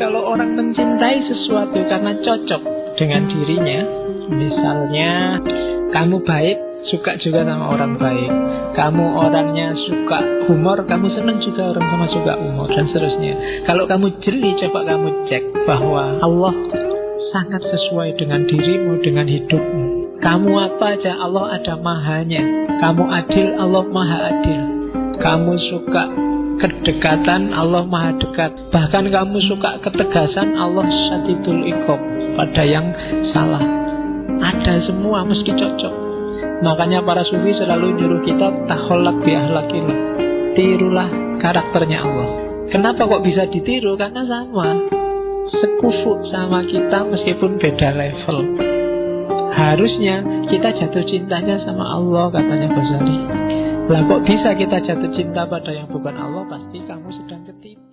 Kalau orang mencintai sesuatu karena cocok dengan dirinya, misalnya kamu baik, suka juga sama orang baik. Kamu orangnya suka humor, kamu senang juga orang sama suka humor dan seterusnya. Kalau kamu jeli, coba kamu cek bahwa Allah sangat sesuai dengan dirimu, dengan hidupmu. Kamu apa aja, Allah ada mahanya. Kamu adil, Allah maha adil. Kamu suka kedekatan Allah maha dekat. Bahkan kamu suka ketegasan Allah syadidul ikob Pada yang salah. Ada semua mesti cocok. Makanya para sufi selalu nyuruh kita Taholak bi ahlakillah. Tirulah karakternya Allah. Kenapa kok bisa ditiru? Karena sama. Sekufu sama kita meskipun beda level. Harusnya kita jatuh cintanya sama Allah katanya Ghazali lah kok bisa kita jatuh cinta pada yang bukan Allah? Pasti kamu sedang ketipu